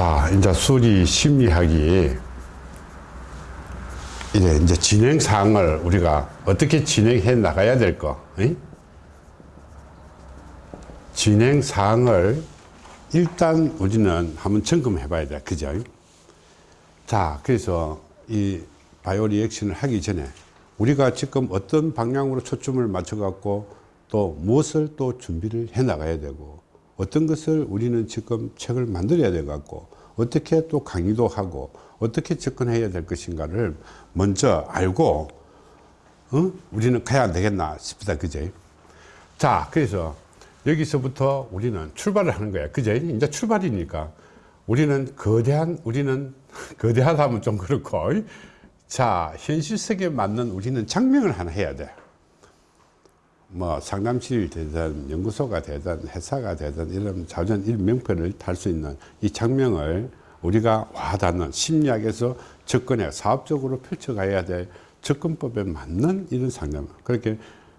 자, 이제 수리 심리학이 이제 이제 진행 사항을 우리가 어떻게 진행해 나가야 될 거. 응? 진행 사항을 일단 우리는 한번 점검해 봐야 돼. 그죠? 자, 그래서 이 바이오 리액션을 하기 전에 우리가 지금 어떤 방향으로 초점을 맞춰 갖고 또 무엇을 또 준비를 해 나가야 되고 어떤 것을 우리는 지금 책을 만들어야 돼 갖고 어떻게 또 강의도 하고 어떻게 접근해야 될 것인가를 먼저 알고 어? 우리는 가야 안 되겠나 싶다. 그제? 자 그래서 여기서부터 우리는 출발을 하는 거야. 그제? 이제 출발이니까 우리는 거대한 우리는 거대하다 하면 좀 그렇고 자 현실 세계에 맞는 우리는 장명을 하나 해야 돼 뭐 상담실 되든 연구소가 되든 회사가 되든 이런 자전 일명표를 탈 수 있는 이 장면을 우리가 와닿는 심리학에서 접근해 사업적으로 펼쳐가야 될 접근법에 맞는 이런 상담. 그렇게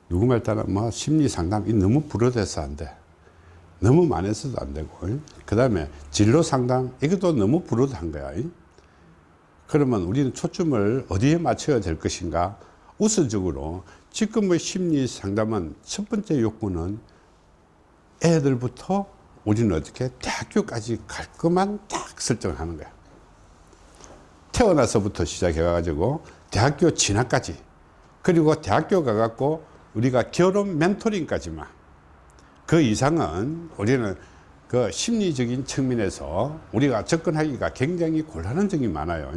누구 말 따라 뭐 심리 상담이 너무 불어대서 안 돼. 너무 많아서도 안 되고. 그 다음에 진로 상담 이것도 너무 불어한 거야. 그러면 우리는 초점을 어디에 맞춰야 될 것인가? 우선적으로 지금의 심리 상담은 첫 번째 요건은 애들부터 우리는 어떻게 대학교까지 갈 것만 딱 설정하는 거야. 태어나서부터 시작해 가지고 대학교 진학까지 그리고 대학교 가갖고 우리가 결혼 멘토링까지만 그 이상은 우리는 그 심리적인 측면에서 우리가 접근하기가 굉장히 곤란한 점이 많아요.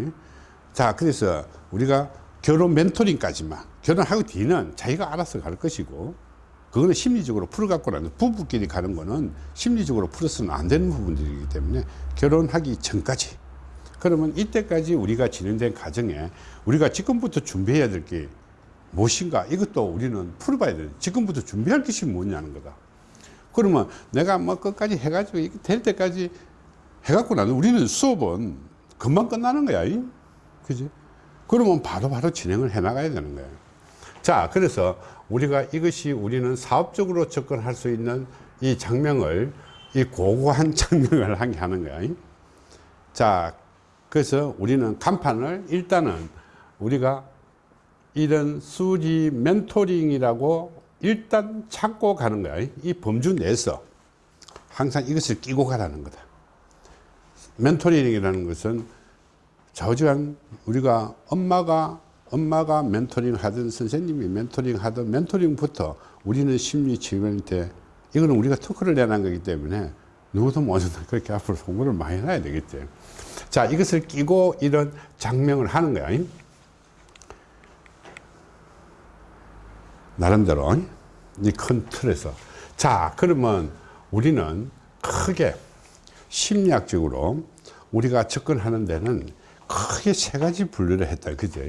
자, 그래서 우리가 결혼 멘토링까지만 결혼하고 뒤는 자기가 알아서 갈 것이고 그거는 심리적으로 풀어갖고는 부부끼리 가는 거는 심리적으로 풀어서는 안 되는 부분들이기 때문에 결혼하기 전까지. 그러면 이때까지 우리가 진행된 과정에 우리가 지금부터 준비해야 될 게 무엇인가? 이것도 우리는 풀어봐야 돼 지금부터 준비할 것이 뭐냐는 거다. 그러면 내가 뭐 끝까지 해가지고 될 때까지 해갖고 나는 우리는 수업은 금방 끝나는 거야 그지? 그러면 바로바로 바로 진행을 해 나가야 되는 거예요 자 그래서 우리가 이것이 우리는 사업적으로 접근할 수 있는 이 장면을 이 고고한 장면을 하게 하는 거야. 자 그래서 우리는 간판을 일단은 우리가 이런 수리 멘토링이라고 일단 찾고 가는 거야. 이 범주 내에서 항상 이것을 끼고 가라는 거다. 멘토링이라는 것은 좌우지간 우리가 엄마가 엄마가 멘토링 하든 선생님이 멘토링 하든 멘토링부터 우리는 심리 치료한테 이거는 우리가 토크를 내는 거기 때문에 누구도 모든 그렇게 앞으로 공부를 많이 해놔야 되겠죠. 자, 이것을 끼고 이런 장명을 하는 거야. 나름대로 이 큰 틀에서. 자, 그러면 우리는 크게 심리학적으로 우리가 접근하는 데는 크게 세 가지 분류를 했다. 그죠?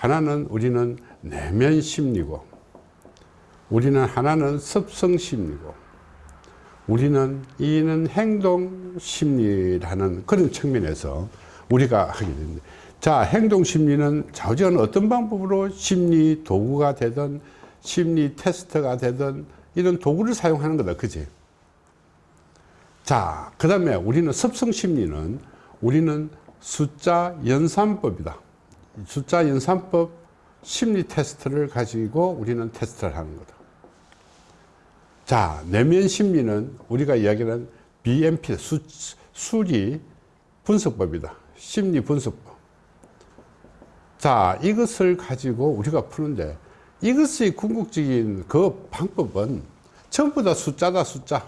하나는 우리는 내면 심리고, 우리는 하나는 습성 심리고, 우리는 이는 행동 심리라는 그런 측면에서 우리가 하게 됩니다. 자, 행동 심리는 좌우지간 어떤 방법으로 심리 도구가 되든 심리 테스트가 되든 이런 도구를 사용하는 거다. 그지? 자, 그 다음에 우리는 습성 심리는 우리는 숫자 연산법이다. 숫자 연산법 심리 테스트를 가지고 우리는 테스트를 하는 거다. 자, 내면 심리는 우리가 이야기하는 BMP, 수, 수리 분석법이다. 심리 분석법. 자, 이것을 가지고 우리가 푸는데 이것의 궁극적인 그 방법은 전부 다 숫자다, 숫자.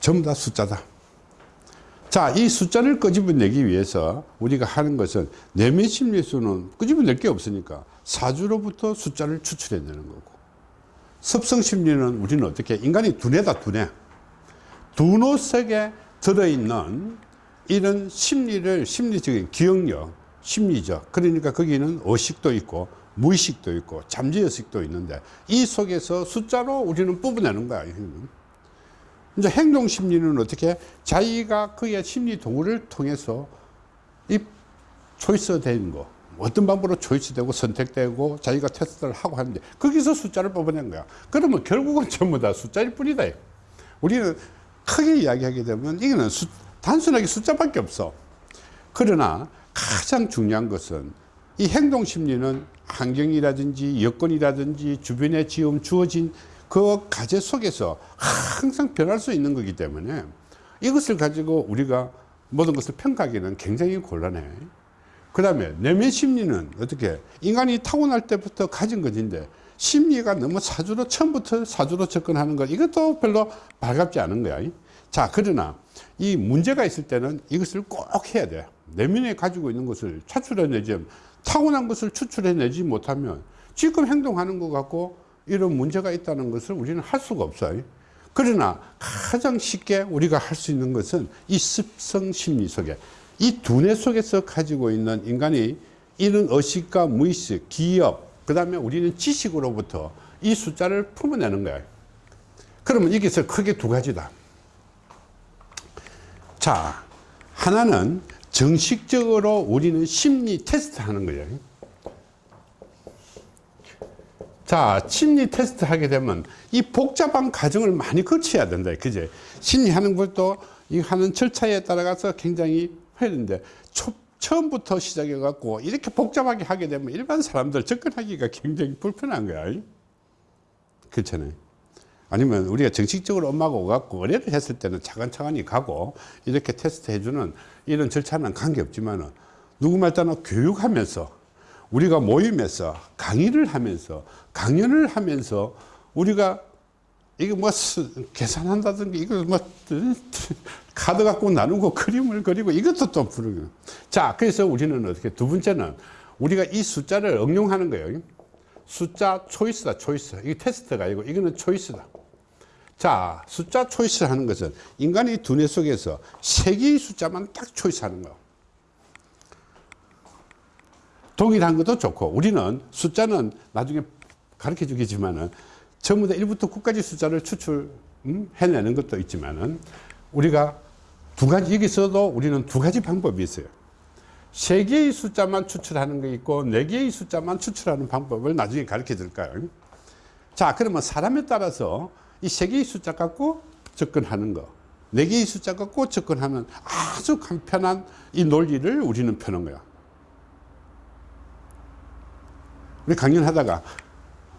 전부 다 숫자다. 자, 이 숫자를 끄집어내기 위해서 우리가 하는 것은 내면 심리수는 끄집어낼 게 없으니까 사주로부터 숫자를 추출해내는 거고. 습성 심리는 우리는 어떻게 인간이 두뇌다 두뇌. 두뇌 속에 들어있는 이런 심리를 심리적인 기억력 심리적. 그러니까 거기는 의식도 있고 무의식도 있고 잠재의식도 있는데 이 속에서 숫자로 우리는 뽑아내는 거야 이제 행동 심리는 어떻게 자기가 그의 심리 도구를 통해서 이 초이스 되는 거 어떤 방법으로 초이스되고 선택되고 자기가 테스트를 하고 하는데 거기서 숫자를 뽑아낸 거야 그러면 결국은 전부 다 숫자일 뿐이다 우리는 크게 이야기하게 되면 이거는 수, 단순하게 숫자밖에 없어. 그러나 가장 중요한 것은 이 행동 심리는 환경이라든지 여건이라든지 주변에 지금 주어진 그 가제 속에서 항상 변할 수 있는 거기 때문에 이것을 가지고 우리가 모든 것을 평가하기는 굉장히 곤란해. 그 다음에 내면 심리는 어떻게 인간이 타고날 때부터 가진 것인데 심리가 너무 사주로 처음부터 사주로 접근하는 것 이것도 별로 반갑지 않은 거야. 자 그러나 이 문제가 있을 때는 이것을 꼭 해야 돼. 내면에 가지고 있는 것을 차출해내지 타고난 것을 추출해내지 못하면 지금 행동하는 것 같고 이런 문제가 있다는 것을 우리는 할 수가 없어요. 그러나 가장 쉽게 우리가 할 수 있는 것은 이 습성 심리 속에 이 두뇌 속에서 가지고 있는 인간이 이런 의식과 무의식, 기업, 그 다음에 우리는 지식으로부터 이 숫자를 품어내는 거예요. 그러면 여기서 크게 두 가지다. 자, 하나는 정식적으로 우리는 심리 테스트 하는 거예요. 자, 심리 테스트 하게 되면 이 복잡한 과정을 많이 거쳐야 된다. 그제? 심리하는 것도 이 하는 절차에 따라가서 굉장히 초, 처음부터 시작해 갖고 이렇게 복잡하게 하게 되면 일반 사람들 접근하기가 굉장히 불편한 거야. 그렇잖아요. 아니면 우리가 정식적으로 엄마가 오갖고 의뢰를 했을 때는 차근차근히 가고 이렇게 테스트 해주는 이런 절차는 관계없지만 은 누구 말따나 교육하면서 우리가 모임에서 강의를 하면서 강연을 하면서 우리가 이거 뭐 계산한다든가 이거 뭐 카드 갖고 나누고 그림을 그리고 이것도 또 부르고 자 그래서 우리는 어떻게 두 번째는 우리가 이 숫자를 응용하는 거예요. 숫자 초이스다 초이스. 이게 테스트가 아니고 이거는 초이스다. 자 숫자 초이스 하는 것은 인간의 두뇌 속에서 세 개의 숫자만 딱 초이스 하는 거예요 동일한 것도 좋고 우리는 숫자는 나중에 가르쳐 주겠지만은 전부 다 1부터 9까지 숫자를 추출 음, 해내는 것도 있지만은 우리가 두 가지 여기서도 우리는 두 가지 방법이 있어요. 세 개의 숫자만 추출하는 게 있고 네 개의 숫자만 추출하는 방법을 나중에 가르쳐 드릴까요. 자 그러면 사람에 따라서 이 세 개의 숫자 갖고 접근하는 거 네 개의 숫자 갖고 접근하는 아주 간편한 이 논리를 우리는 펴는 거야 우리 강연하다가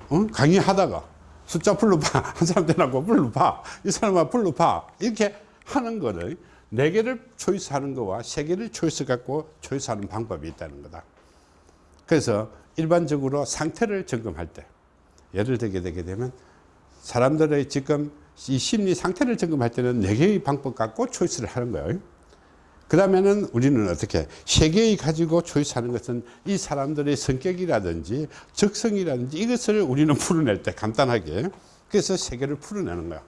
어? 강의하다가 숫자 불러봐. 한 사람 되라고 불러봐. 이 사람아 불러봐. 이렇게 하는 거를 네 개를 초이스하는 거와 세 개를 초이스 갖고 초이스하는 방법이 있다는 거다. 그래서 일반적으로 상태를 점검할 때 예를 들게 되게 되면 사람들의 지금 이 심리 상태를 점검할 때는 네 개의 방법 갖고 초이스를 하는 거예요 그 다음에는 우리는 어떻게 세계의 가지고 초이스하는 것은 이 사람들의 성격이라든지 적성이라든지 이것을 우리는 풀어낼 때 간단하게 그래서 세계를 풀어내는 거야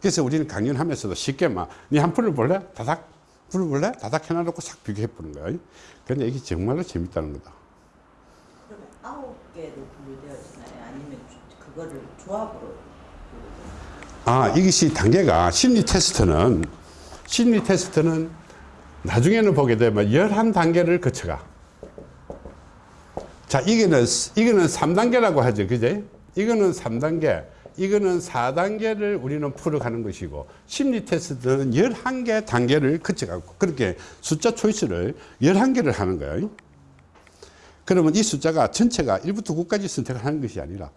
그래서 우리는 강연하면서도 쉽게 막니한 풀어볼래? 다닥 풀어볼래? 다닥 해놔놓고 싹 비교해 보는 거야 근데 이게 정말로 재밌다는 거다 그러면 아홉 개로 분류되어 있나요? 아니면 그거를 조합으로 아 이것이 단계가 심리 테스트는 심리 테스트는 나중에는 보게 되면 11단계를 거쳐가. 자, 이거는, 이거는 3단계라고 하죠. 그제? 이거는 3단계, 이거는 4단계를 우리는 풀어가는 것이고, 심리 테스트는 11개 단계를 거쳐가고, 그렇게 숫자 초이스를 11개를 하는 거예요. 그러면 이 숫자가 전체가 1부터 9까지 선택을 하는 것이 아니라,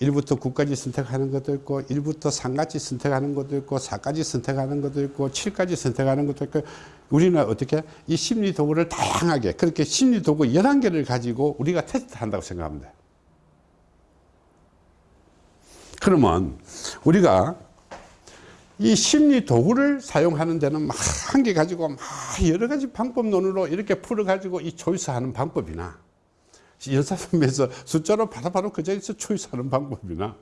1부터 9까지 선택하는 것도 있고 1부터 3까지 선택하는 것도 있고 4까지 선택하는 것도 있고 7까지 선택하는 것도 있고 우리는 어떻게 이 심리 도구를 다양하게 그렇게 심리 도구 11개를 가지고 우리가 테스트 한다고 생각하면 돼 그러면 우리가 이 심리 도구를 사용하는 데는 한개 가지고 막 여러 가지 방법론으로 이렇게 풀어 가지고 이 조이스 하는 방법이나 연산점에서 숫자로 바로바로 그 자리에서 초이스하는 방법이나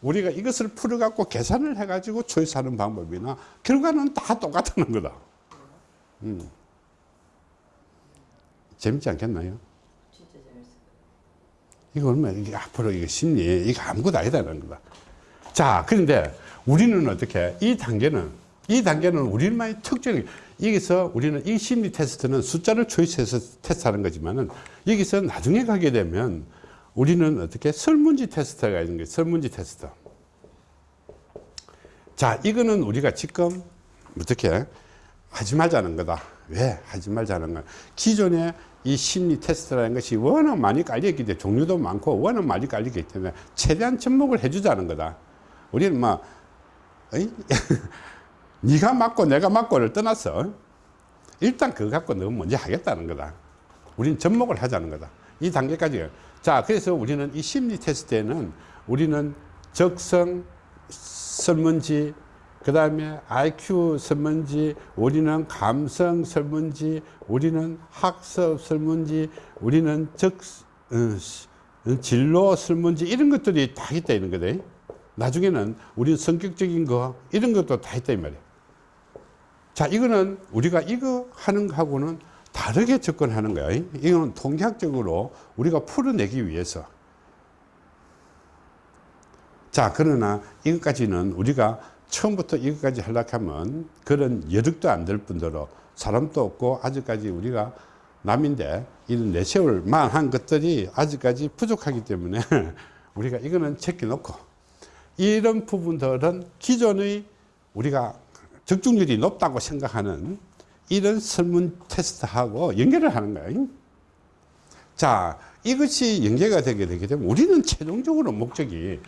우리가 이것을 풀어갖고 계산을 해가지고 초이스하는 방법이나 결과는 다 똑같다는 거다. 음. 재밌지 않겠나요? 진짜 재밌어요. 이거 얼마 이게 앞으로 이게 심리 이거 아무것도 아니다는 거다. 자, 그런데 우리는 어떻게 이 단계는 이 단계는 우리만의 특징이 여기서 우리는 이 심리 테스트는 숫자를 초이스해서 테스트하는 거지만은 여기서 나중에 가게 되면 우리는 어떻게 설문지 테스트가 있는 거예요. 설문지 테스트. 자, 이거는 우리가 지금 어떻게 하지 말자는 거다. 왜 하지 말자는 거야? 기존에 이 심리 테스트라는 것이 워낙 많이 깔려있기 때문에 종류도 많고 워낙 많이 깔리기 때문에 최대한 접목을 해주자는 거다. 우리는 뭐, 어이? 네가 맞고 내가 맞고를 떠나서 일단 그거 갖고 너 먼저 하겠다는 거다. 우리는 접목을 하자는 거다. 이 단계까지. 자, 그래서 우리는 이 심리 테스트에는 우리는 적성 설문지, 그 다음에 IQ 설문지, 우리는 감성 설문지, 우리는 학습 설문지, 우리는 적, 어, 진로 설문지, 이런 것들이 다 있다, 이런 거다. 나중에는 우리는 성격적인 거, 이런 것도 다 있다, 이 말이야. 자, 이거는 우리가 이거 하는 거하고는 다르게 접근하는 거야. 이거는 통계학적으로 우리가 풀어내기 위해서. 자, 그러나 이것까지는 우리가 처음부터 이것까지 하려고 하면 그런 여력도 안 될 뿐더러 사람도 없고 아직까지 우리가 남인데 이런 내세울 만 한 것들이 아직까지 부족하기 때문에 우리가 이거는 제껴놓고 이런 부분들은 기존의 우리가 적중률이 높다고 생각하는 이런 설문 테스트하고 연결을 하는 거예요. 자, 이것이 연계가 되게 되게 되면 우리는 최종적으로 목적이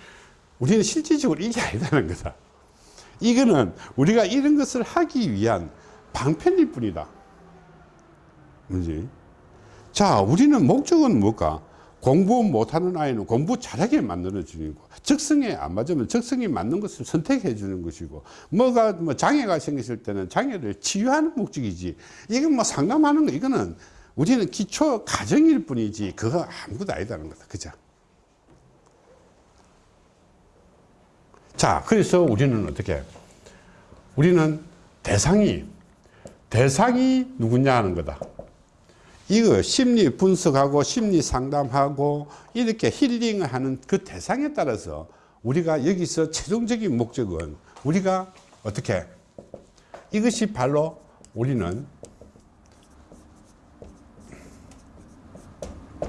우리는 실질적으로 이게 아니다는 거다. 이거는 우리가 이런 것을 하기 위한 방편일 뿐이다. 뭐지? 자, 우리는 목적은 뭘까? 공부 못하는 아이는 공부 잘하게 주는 거. 적성에 안 맞으면 적성에 맞는 것을 선택해 주는 것이고, 뭐가 뭐 장애가 생겼을 때는 장애를 치유하는 목적이지. 이건 뭐 상담하는 거, 이거는 우리는 기초 가정일 뿐이지, 그거 아무것도 아니다는 거다. 그죠? 자, 그래서 우리는 어떻게? 우리는 대상이, 대상이 누구냐 하는 거다. 이거 심리 분석하고 심리 상담하고 이렇게 힐링을 하는 그 대상에 따라서 우리가 여기서 최종적인 목적은 우리가 어떻게 이것이 바로 우리는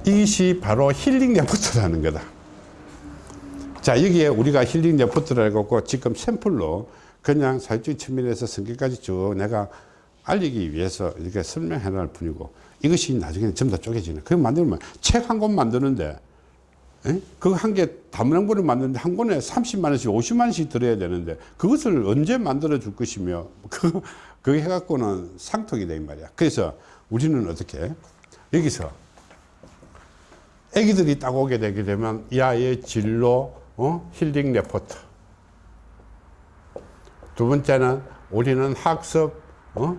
이것이 바로 힐링 레포트라는 거다. 자 여기에 우리가 힐링 레포트를 해갖고 지금 샘플로 그냥 사회적인 측면에서 성격까지 쭉 내가 알리기 위해서 이렇게 설명해 놓을 뿐이고 이것이 나중에는 전부 다 쪼개지는 그거 만들면 책 한 권 만드는데 에? 그거 한개 다문항본을 만드는데 한 권에 30만 원씩 50만 원씩 들어야 되는데 그것을 언제 만들어 줄 것이며 그, 그거 해갖고는 상통이 돼 말이야 그래서 우리는 어떻게 여기서 애기들이 딱 오게 되게 되면 이 아이의 진로 어? 힐링 레포트 두 번째는 우리는 학습 어?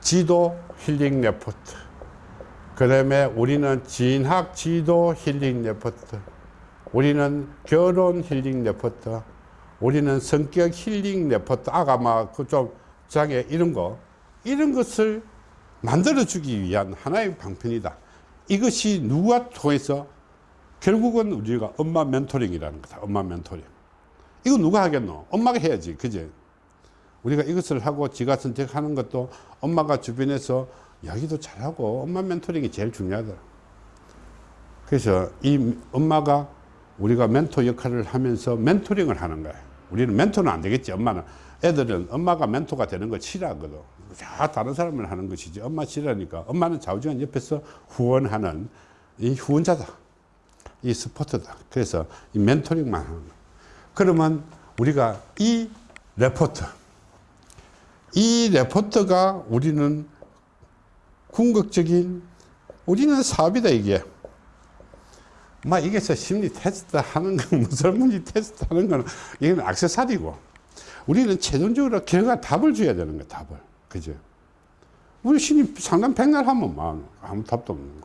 지도 힐링 레포트. 그 다음에 우리는 진학 지도 힐링 레포트. 우리는 결혼 힐링 레포트. 우리는 성격 힐링 레포트. 아까 막 그 좀 장애 이런 거 이런 것을 만들어 주기 위한 하나의 방편이다. 이것이 누가 통해서 결국은 우리가 엄마 멘토링이라는 거다. 엄마 멘토링. 이거 누가 하겠노? 엄마가 해야지. 그제 우리가 이것을 하고 지가 선택하는 것도 엄마가 주변에서 이야기도 잘하고 엄마 멘토링이 제일 중요하더라. 그래서 이 엄마가 우리가 멘토 역할을 하면서 멘토링을 하는 거야. 우리는 멘토는 안 되겠지. 엄마는 애들은 엄마가 멘토가 되는 걸 싫어하거든. 다 다른 사람을 하는 것이지. 엄마 싫어하니까 엄마는 좌우지간 옆에서 후원하는 이 후원자다. 이 스포트다. 그래서 이 멘토링만 하는 거야. 그러면 우리가 이 레포트 이 레포트가 우리는 궁극적인 우리는 사업이다 이게. 막 이게서 심리 테스트 하는 건 설문지 테스트 하는 거는 이건 액세서리고. 우리는 최종적으로 결과 답을 줘야 되는 거야 답을. 그죠 우리 심리 상담 백날 하면 막 아무 답도 없는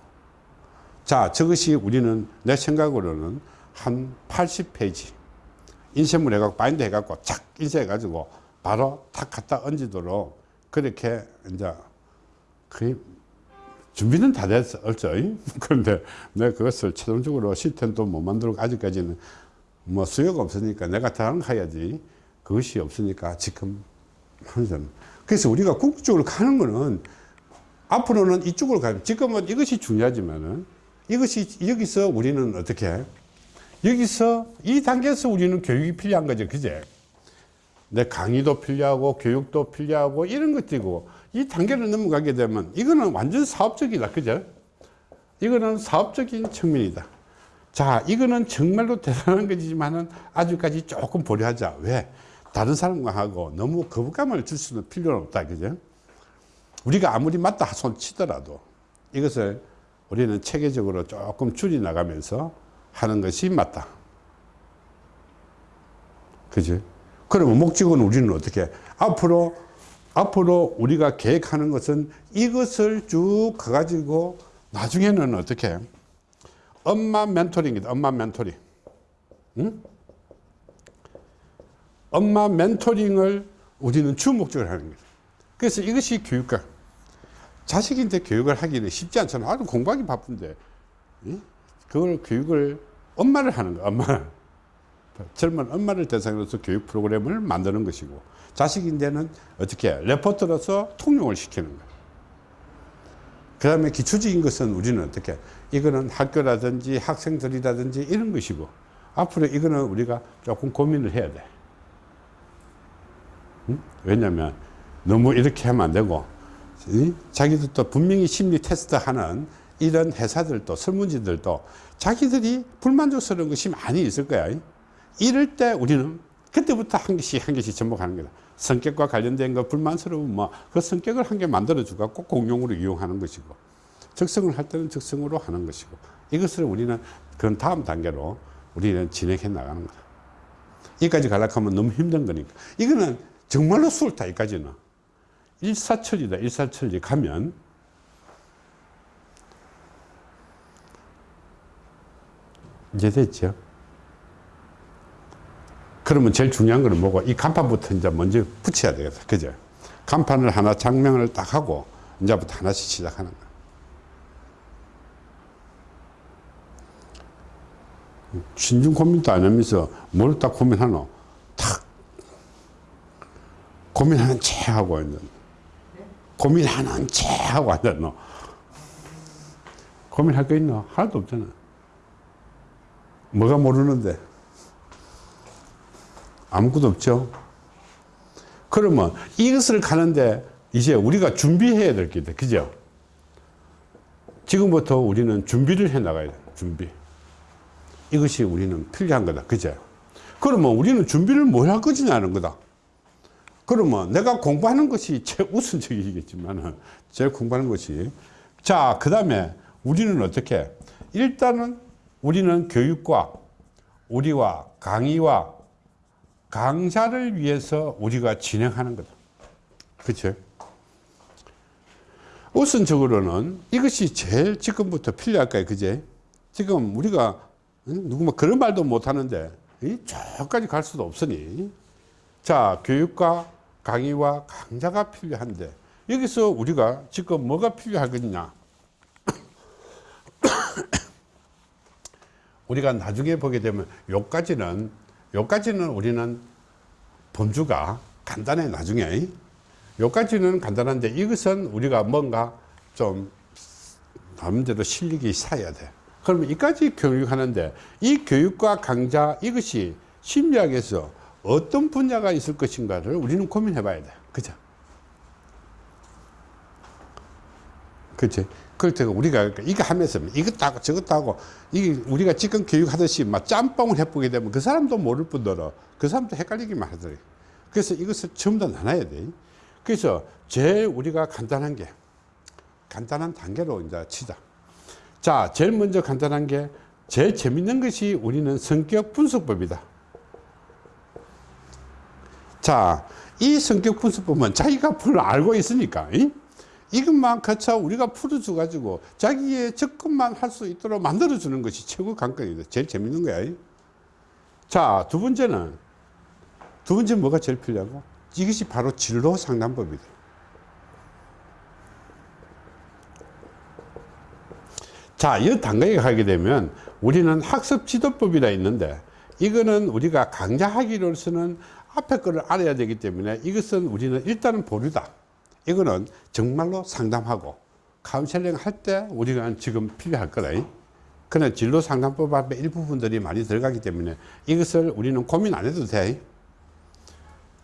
거자 저것이 우리는 내 생각으로는 한 80페이지. 인쇄물 해갖고 바인드 해갖고 착 인쇄해가지고 바로 탁 갖다 얹도록 그렇게 이제 거의 준비는 다 됐어, 얼죠. 그런데 내가 그것을 최종적으로 시스템도 못 만들고 아직까지는 뭐 수요가 없으니까 내가 다른 거 해야지. 그것이 없으니까 지금 하는 그래서 우리가 궁극적으로 가는 거는 앞으로는 이쪽으로 가요. 지금은 이것이 중요하지만은 이것이 여기서 우리는 어떻게 해? 여기서 이 단계에서 우리는 교육이 필요한 거죠. 그제? 내 강의도 필요하고 교육도 필요하고 이런 것들이고 이 단계를 넘어가게 되면 이거는 완전 사업적이다. 그죠? 이거는 사업적인 측면이다. 자 이거는 정말로 대단한 것이지만은 아직까지 조금 보류하자. 왜? 다른 사람과 하고 너무 거부감을 줄 수는 필요는 없다. 그죠? 우리가 아무리 맞다 손 치더라도 이것을 우리는 체계적으로 조금 줄이 나가면서 하는 것이 맞다. 그지? 그러면 목적은 우리는 어떻게? 앞으로, 앞으로 우리가 계획하는 것은 이것을 쭉 가가지고 나중에는 어떻게? 엄마 멘토링이다. 엄마 멘토링. 응? 엄마 멘토링을 우리는 주 목적으로 하는 거죠. 그래서 이것이 교육과 자식인데 교육을 하기는 쉽지 않잖아. 아주 공부하기 바쁜데. 응? 그걸 교육을 엄마를 하는 거야. 엄마. 젊은 엄마를 대상으로서 교육 프로그램을 만드는 것이고 자식인데는 어떻게 레포트로서 통용을 시키는 거예요. 그 다음에 기초적인 것은 우리는 어떻게 이거는 학교라든지 학생들이라든지 이런 것이고 앞으로 이거는 우리가 조금 고민을 해야 돼. 응? 왜냐하면 너무 이렇게 하면 안 되고 이? 자기들도 분명히 심리 테스트 하는 이런 회사들도 설문지들도 자기들이 불만족스러운 것이 많이 있을 거야. 이럴 때 우리는 그때부터 한 개씩 한 개씩 접목하는 거다. 성격과 관련된 거 불만스러우면 뭐그 성격을 한 개 만들어주고 꼭 공용으로 이용하는 것이고 적성을 할 때는 적성으로 하는 것이고 이것을 우리는 그런 다음 단계로 우리는 진행해 나가는 거다. 여기까지 가려고 하면 너무 힘든 거니까. 이거는 정말로 수월타, 여기까지는. 일사천리다, 일사천리 가면 이제 됐죠. 그러면 제일 중요한 거는 뭐고 이 간판부터 이제 먼저 붙여야 되겠다. 그죠? 간판을 하나 장명을 딱 하고 이제부터 하나씩 시작하는 거야. 신중 고민도 안 하면서 뭘 딱 고민하노? 탁 고민하는 채 하고 앉아. 고민하는 채 하고 너. 고민할 거 있나? 하나도 없잖아. 뭐가 모르는데? 아무것도 없죠. 그러면 이것을 가는데 이제 우리가 준비해야 될 게 있다. 그죠? 지금부터 우리는 준비를 해 나가야 돼. 준비. 이것이 우리는 필요한 거다. 그죠? 그러면 우리는 준비를 뭘 할 것이냐는 거다. 그러면 내가 공부하는 것이 제일 우선적이겠지만 제일 공부하는 것이 자, 그 다음에 우리는 어떻게 일단은 우리는 교육과 우리와 강의와 강좌를 위해서 우리가 진행하는 거다. 그렇죠? 우선적으로는 이것이 제일 지금부터 필요할 거예요. 그제? 지금 우리가 누구 뭐 그런 말도 못 하는데 저까지 갈 수도 없으니 자 교육과 강의와 강좌가 필요한데 여기서 우리가 지금 뭐가 필요하겠냐 우리가 나중에 보게 되면 요까지는 요까지는 우리는 범주가 간단해 나중에. 요까지는 간단한데 이것은 우리가 뭔가 좀 나름대로 실력이 쌓여야 돼. 그러면 이까지 교육하는데 이 교육과 강좌 이것이 심리학에서 어떤 분야가 있을 것인가를 우리는 고민해 봐야 돼. 그죠? 그치 때가 우리가 이거 하면서 이것도 하고 저것도 하고 이게 우리가 지금 교육하듯이 막 짬뽕을 해보게 되면 그 사람도 모를 뿐더러 그 사람도 헷갈리기만 하더래. 그래서 이것을 전부 다 나눠야 돼. 그래서 제일 우리가 간단한 게 간단한 단계로 이제 치자. 자 제일 먼저 간단한 게 제일 재밌는 것이 우리는 성격 분석법이다. 자이 성격 분석법은 자기가 풀 알고 있으니까 이? 이것만 거쳐 우리가 풀어줘 가지고 자기의 접근만 할 수 있도록 만들어 주는 것이 최고 관건이다. 제일 재밌는 거야. 자 두 번째는 두 번째 뭐가 제일 필요하고? 이것이 바로 진로 상담법이다. 자, 이 단계에 가게 되면 우리는 학습 지도법이라 있는데 이거는 우리가 강좌하기로서는 앞에 거를 알아야 되기 때문에 이것은 우리는 일단은 보류다. 이거는 정말로 상담하고 카운셀링 할 때 우리가 지금 필요할 거다. 그러나 진로 상담법 앞에 일부분들이 많이 들어가기 때문에 이것을 우리는 고민 안 해도 돼.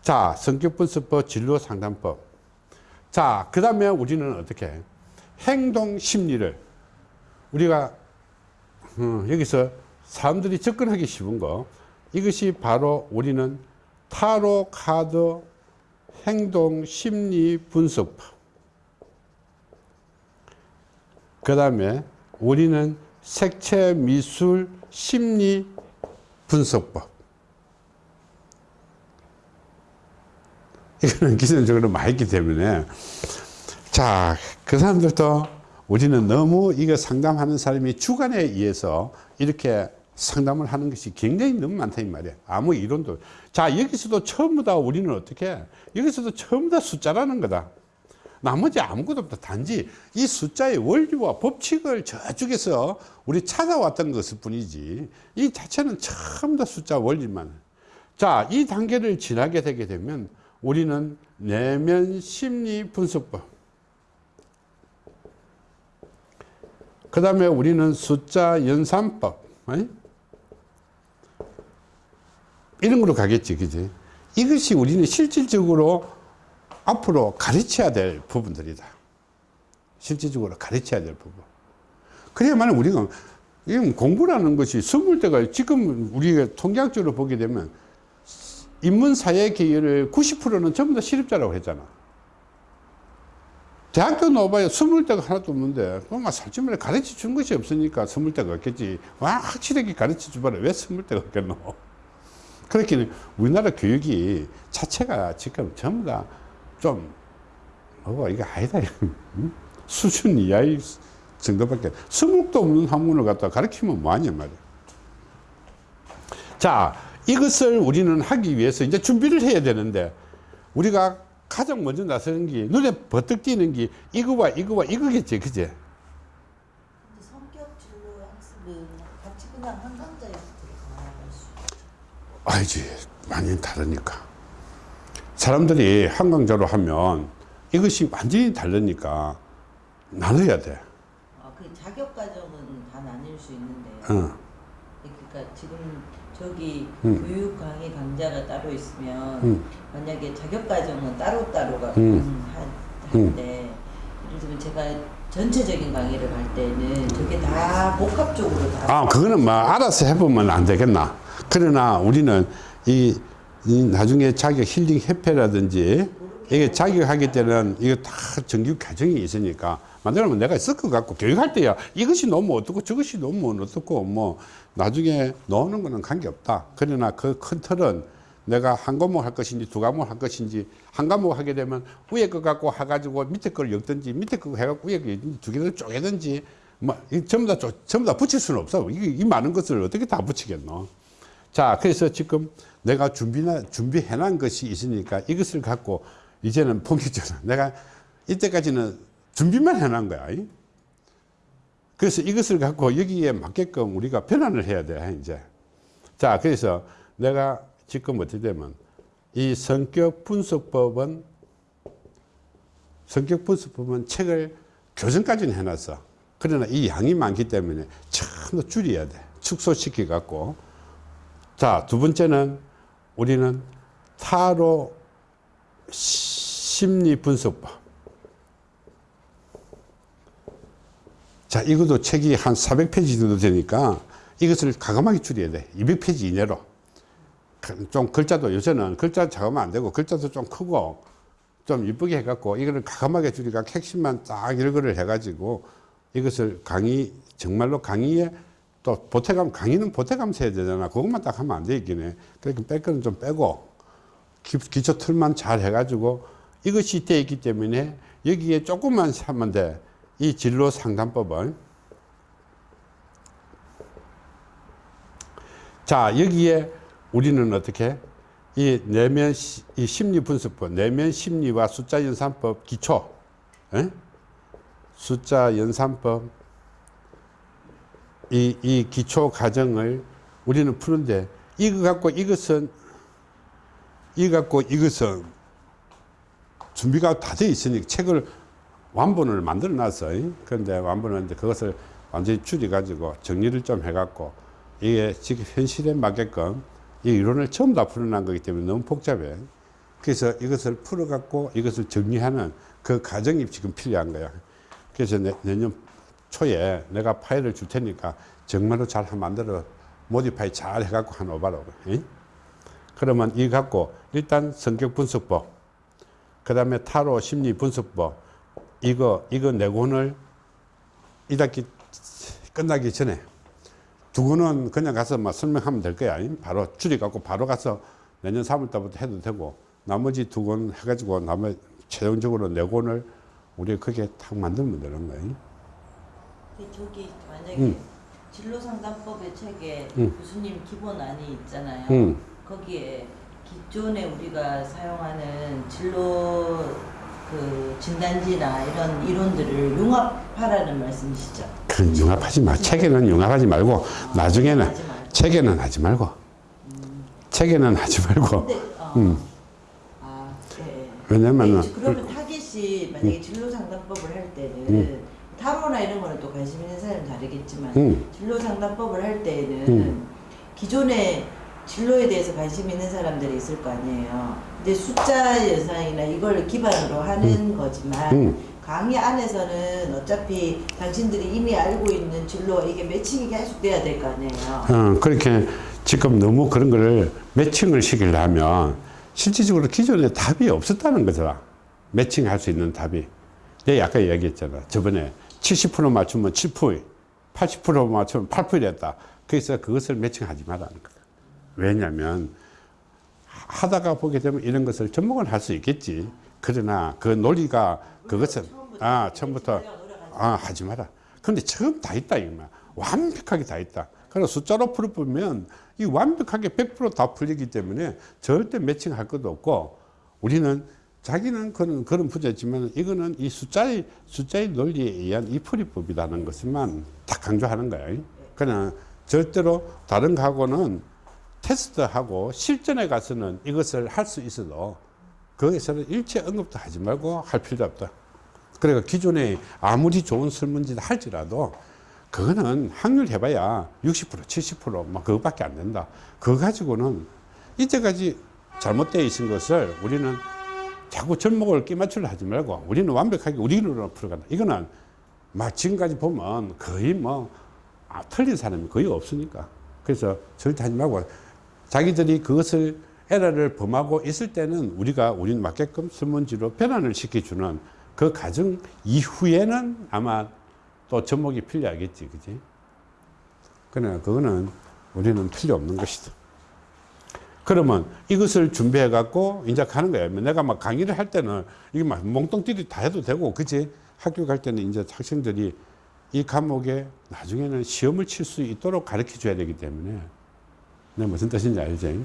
자, 성격 분석법, 진로 상담법. 자, 그 다음에 우리는 어떻게 해? 행동 심리를 우리가 음, 여기서 사람들이 접근하기 쉬운 거 이것이 바로 우리는 타로 카드 행동 심리 분석법. 그 다음에 우리는 색채 미술 심리 분석법. 이거는 기본적으로 많이 있기 때문에 자, 그 사람들도 우리는 너무 이거 상담하는 사람이 주관에 의해서 이렇게 상담을 하는 것이 굉장히 너무 많다 이 말이야. 아무 이론도. 자, 여기서도 전부 다 우리는 어떻게 해? 여기서도 전부 다 숫자라는 거다. 나머지 아무것도 없다. 단지 이 숫자의 원리와 법칙을 저쪽에서 우리 찾아왔던 것일 뿐이지. 이 자체는 전부 다 숫자 원리만. 자, 이 단계를 지나게 되게 되면 우리는 내면 심리 분석법. 그 다음에 우리는 숫자 연산법. 이런 걸로 가겠지. 그지? 이것이 우리는 실질적으로 앞으로 가르쳐야 될 부분들이다. 실질적으로 가르쳐야 될 부분. 그래야만 우리가 이건 공부라는 것이 스물 대가 지금 우리가 통계학적으로 보게 되면 인문사회 기회를 90%는 전부 다 실업자라고 했잖아. 대학교 나와봐야 스물 대가 하나도 없는데 뭔가 살찌 말에 가르쳐 준 것이 없으니까 스물 대가 없겠지. 와 확실하게 가르쳐 줘봐라. 왜 스물 대가 없겠노? 그렇게 우리나라 교육이 자체가 지금 전부 다 좀 뭐고 이거 아니다. 응? 수준 이하의 정도밖에 수목도 없는 학문을 갖다 가르치면 뭐하냐 말이야. 자 이것을 우리는 하기 위해서 이제 준비를 해야 되는데 우리가 가장 먼저 나서는 게 눈에 버뜩 띄는 게 이거와 이거와 이거겠지 그제 근데 성격 진로 학습은 같이 그냥 한강자에서 들어가. 알지 많이 다르니까 사람들이 한강자로 하면 이것이 완전히 다르니까 나눠야 돼 아, 그 자격 과정은 다 나뉠 수 있는데. 어. 그러니까 지금 저기 음. 교육 강의 강좌가 따로 있으면 음. 만약에 자격 과정은 따로 따로가 음. 하는데 들면 제가 전체적인 강의를 할 때는 저게 다 복합적으로 다 아, 그거는 뭐 알아서 해보면 안 되겠나. 그러나 우리는 이, 이 나중에 자격 힐링 협회라든지 이게 자격하기 때는 이거 다 정규 과정이 있으니까 만들면 내가 섞어 갖고 교육할 때야 이것이 너무 어떻고 저것이 너무 어떻고 뭐 나중에 넣는 거는 관계없다. 그러나 그 큰 틀은 내가 한 과목 할 것인지 두 과목 할 것인지 한 과목 하게 되면 위에 거 갖고 해가지고 밑에 걸 엮든지 밑에 거 해갖고 위에 거두 개를 쪼개든지 뭐, 이 전부 다, 쪼- 전부 다 붙일 수는 없어. 이, 이 많은 것을 어떻게 다 붙이겠노? 자, 그래서 지금 내가 준비나, 준비해 놓은 것이 있으니까 이것을 갖고 이제는 본격적으로 내가 이때까지는 준비만 해 놓은 거야. 이? 그래서 이것을 갖고 여기에 맞게끔 우리가 변환을 해야 돼, 이제. 자, 그래서 내가 지금 어떻게 되면 이 성격 분석법은 성격 분석법은 책을 교정까지는 해놨어. 그러나 이 양이 많기 때문에 전부 줄여야 돼. 축소시켜 갖고. 자, 두 번째는 우리는 타로 심리 분석법. 자, 이것도 책이 한 400페이지 정도 되니까 이것을 가감하게 줄여야 돼. 200페이지 이내로. 좀 글자도 요새는 글자 작으면 안 되고 글자도 좀 크고 좀 이쁘게 해갖고 이거를 가감하게 줄이가 핵심만 딱 일거를 해가지고 이것을 강의 정말로 강의에 또 보태감 강의는 보태감서 해야 되잖아. 그것만 딱 하면 안 되겠긴 해 그러니까 뺄 거는 좀 빼고 기, 기초 틀만 잘 해가지고 이것이 돼 있기 때문에 여기에 조금만 하면 돼이 진로 상담법은. 자 여기에 우리는 어떻게 이 내면 시- 이 심리 분석법 내면 심리와 숫자 연산법 기초 에? 숫자 연산법 이, 이 기초 과정을 우리는 푸는데 이거 갖고 이것은 이거 갖고 이것은 준비가 다 돼 있으니 책을 완본을 만들어 놨어요. 그런데 완본하는데 그것을 완전히 줄여 가지고 정리를 좀 해 갖고 이게 지금 현실에 맞게끔 이 이론을 전부 다 풀어난 거기 때문에 너무 복잡해. 그래서 이것을 풀어갖고 이것을 정리하는 그 과정이 지금 필요한 거야. 그래서 내, 내년 초에 내가 파일을 줄 테니까 정말로 잘 만들어 모디파이 잘 해갖고 한 오바라고. 응? 그러면 이 갖고 일단 성격 분석법, 그 다음에 타로 심리 분석법, 이거, 이거 네 권을 1학기 끝나기 전에 두 권은 그냥 가서 막 설명하면 될 거야. 바로 줄여갖고 바로 가서 내년 3월달부터 해도 되고 나머지 두 권 해가지고 나머지 최종적으로 네 권을 우리 그게 탁 만들면 되는 거야. 그 저기 만약에 음. 진로 상담법의 책에 음. 교수님 기본안이 있잖아요. 응. 거기에 기존에 우리가 사용하는 진로 그 진단지나 이런 이론들을 융합하라는 말씀이시죠? 그 융합하지 마. 책에는 융합하지 말고 나중에는 하지. 책에는 하지 말고 책에는 하지 말고 근데 어. 음. 아, 네. 왜냐면은 아니, 그러면 타겟이 만약에 진로 상담법을 할 때는 음. 타로나 이런 거는 또 관심 있는 사람은 다르겠지만 음. 진로 상담법을 할 때는 음. 기존에 진로에 대해서 관심 있는 사람들이 있을 거 아니에요. 근데 숫자 연상이나 이걸 기반으로 하는 거지만 음. 강의 안에서는 어차피 당신들이 이미 알고 있는 진로와 이게 매칭이 계속 돼야 될 거 아니에요. 어, 그렇게 지금 너무 그런 거를 매칭을 시키려면 실질적으로 기존에 답이 없었다는 거잖아. 매칭할 수 있는 답이. 내가 아까 이야기했잖아. 저번에 70% 맞추면 7%, 80% 맞추면 8% 됐다. 그래서 그것을 매칭하지 말라는 거야. 왜냐면 하다가 보게 되면 이런 것을 접목을 할 수 있겠지. 그러나 그 논리가 그것은 아 처음부터 아 하지 마라. 근데 처음 다 있다 이거야. 완벽하게 다 있다. 그래서 숫자로 풀어보면 이 완벽하게 100%다 풀리기 때문에 절대 매칭할 것도 없고 우리는 자기는 그런 그런 부자지만 이거는 이 숫자의 숫자의 논리에 의한 이 풀이법이라는 것만 다 강조하는 거야. 그냥 절대로 다른 거하고는 테스트하고 실전에 가서는 이것을 할 수 있어도 거기서는 일체 언급도 하지 말고 할 필요도 없다. 그러니까 기존에 아무리 좋은 설문지를 할지라도 그거는 확률 해봐야 60% 70%막 그거밖에 안 된다. 그거 가지고는 이때까지 잘못되어 있은 것을 우리는 자꾸 접목을 끼맞추려 하지 말고 우리는 완벽하게 우리로 풀어간다. 이거는 막 지금까지 보면 거의 뭐 아, 틀린 사람이 거의 없으니까. 그래서 절대 하지 말고 자기들이 그것을 에러를 범하고 있을 때는 우리가 우리는 맞게끔 설문지로 변환을 시켜주는 그 과정 이후에는 아마 또 접목이 필요하겠지, 그지? 그러나 그거는 우리는 필요 없는 것이다. 그러면 이것을 준비해 갖고 이제 가는 거야. 내가 막 강의를 할 때는 이게 막 몽뚱띠리 다 해도 되고, 그치? 학교 갈 때는 이제 학생들이 이 과목에 나중에는 시험을 칠 수 있도록 가르쳐 줘야 되기 때문에 내가 무슨 뜻인지 알지?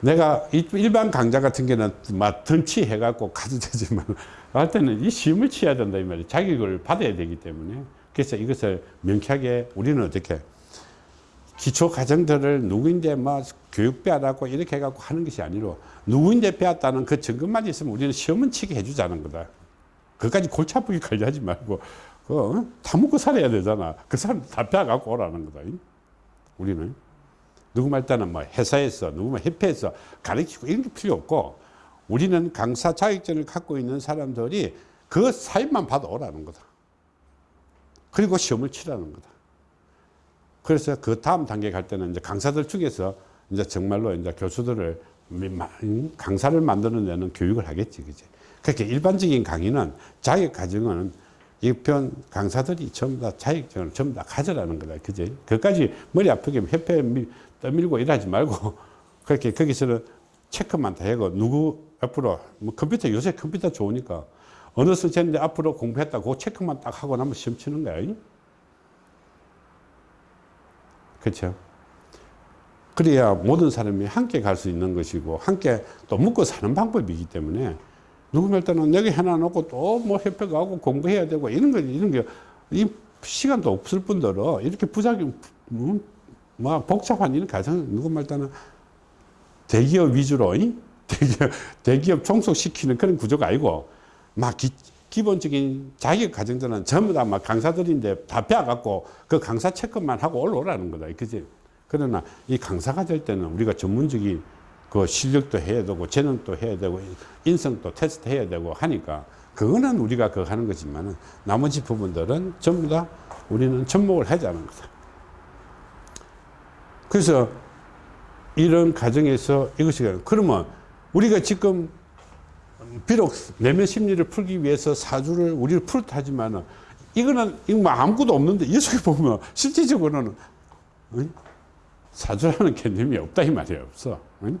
내가 이- 일반 강좌 같은 경우는 막 던치 해갖고 가도 되지만 할 때는 이 시험을 치어야 된다 이 말이야. 자격을 받아야 되기 때문에 그래서 이것을 명쾌하게 우리는 어떻게 기초 과정들을 누구인데 뭐 교육 배우라고 이렇게 해갖고 하는 것이 아니로 누구인데 배웠다는 그 증거만 있으면 우리는 시험은 치게 해주자는 거다. 그까지 골치 아프게 관리하지 말고 그거 다 먹고 살아야 되잖아. 그 사람 다 배워갖고 오라는 거다. 우리는. 누구 말 때는 뭐 회사에서 누구 말 협회에서 가르치고 이런 게 필요 없고 우리는 강사 자격증을 갖고 있는 사람들이 그 사입만 받아 오라는 거다. 그리고 시험을 치라는 거다. 그래서 그 다음 단계 갈 때는 이제 강사들 중에서 이제 정말로 이제 교수들을 음, 강사를 만드는 데는 교육을 하겠지, 그지? 그렇게 일반적인 강의는 자격 과정은 이편 강사들이 전부 다 자격증을 전부 다 가져라는 거다, 그지? 그까지 머리 아프게 협회 밀- 떠밀고 일하지 말고 그렇게 거기서는 체크만 다 하고 누구 앞으로 뭐 컴퓨터 요새 컴퓨터 좋으니까 어느 선생님들 앞으로 공부했다 그 체크만 딱 하고 나면 시험 치는 거야. 이? 그렇죠? 그래야 모든 사람이 함께 갈 수 있는 것이고 함께 또 먹고 사는 방법이기 때문에 누구 말 때는 여기 해놔 놓고 또 뭐 협회 가고 공부해야 되고 이런 거 이런 게 이 시간도 없을 뿐더러 이렇게 부작용 음, 뭐 복잡한 이런 가정 누구 말 때는 대기업 위주로 이? 대기업, 대기업 종속시키는 그런 구조가 아니고 막 기, 기본적인 자격 과정들은 전부 다 막 강사들인데 다 배워갖고 그 강사 체크만 하고 올라오라는 거다. 그지? 그러나 이 강사가 될 때는 우리가 전문적인 그 실력도 해야 되고 재능도 해야 되고 인성도 테스트 해야 되고 하니까 그거는 우리가 그 하는 거지만은 나머지 부분들은 전부 다 우리는 접목을 하자는 거다. 그래서 이런 과정에서 이것이 그러면 우리가 지금 비록 내면 심리를 풀기 위해서 사주를 우리를 풀다 하지만은 이거는 이거 뭐 아무것도 없는데 이 속에 보면 실질적으로는 응? 사주라는 개념이 없다 이 말이에요 없어 응?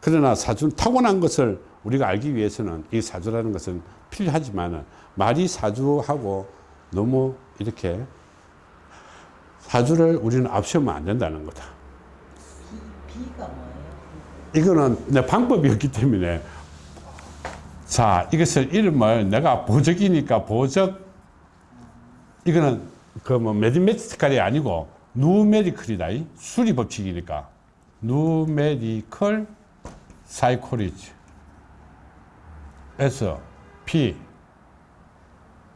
그러나 사주는 타고난 것을 우리가 알기 위해서는 이 사주라는 것은 필요하지만은 말이 사주하고 너무 이렇게 사주를 우리는 앞세우면 안 된다는 거다? 이거는 내 방법이 없기 때문에. 자 이것을 이름을 내가 보적이니까 보적. 이거는 그 뭐 매디메티컬이 아니고 누메리컬이다 이. 수리 법칙이니까. 누메리컬 사이코리지. S P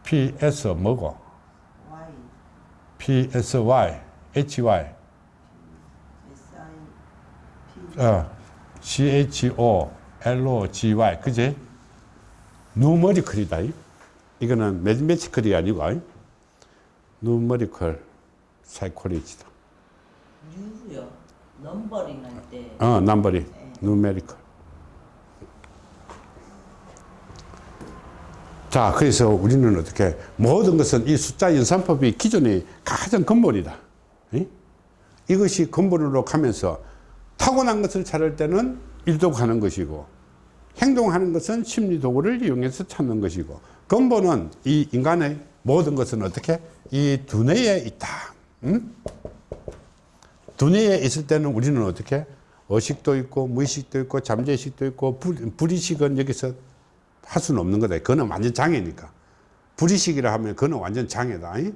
P S 뭐고 P S Y H Y S, I, P. 어, C-H-O-L-O-G-Y, 그지? 누머리컬이다. 이. 이거는 mathematical이 아니고, 이. numerical psychology다. U요. numbering 할 때. 어, numeri, numerical. 자, 그래서 우리는 어떻게, 모든 것은 이 숫자 연산법이 기존의 가장 근본이다. 이? 이것이 근본으로 가면서 타고난 것을 찾을 때는 일독하는 것이고 행동하는 것은 심리 도구를 이용해서 찾는 것이고 근본은 이 인간의 모든 것은 어떻게 이 두뇌에 있다. 음? 두뇌에 있을 때는 우리는 어떻게 의식도 있고 무의식도 있고 잠재의식도 있고 불, 불의식은 여기서 할 수는 없는 거다. 그거는 완전 장애니까. 불의식이라 하면 그거는 완전 장애다. 이?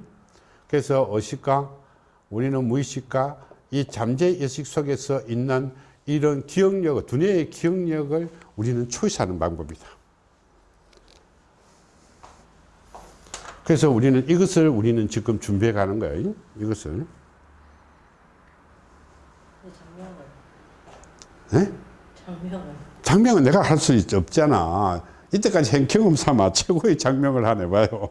그래서 의식과 우리는 무의식과 이 잠재의식 속에서 있는 이런 기억력, 두뇌의 기억력을 우리는 초이하는 방법이다. 그래서 우리는 이것을 우리는 지금 준비해 가는 거예요. 이것을. 장명을. 네? 장명을. 장명은 내가 할 수 없잖아. 이때까지 행 경험 삼아 최고의 장명을 하네 봐요.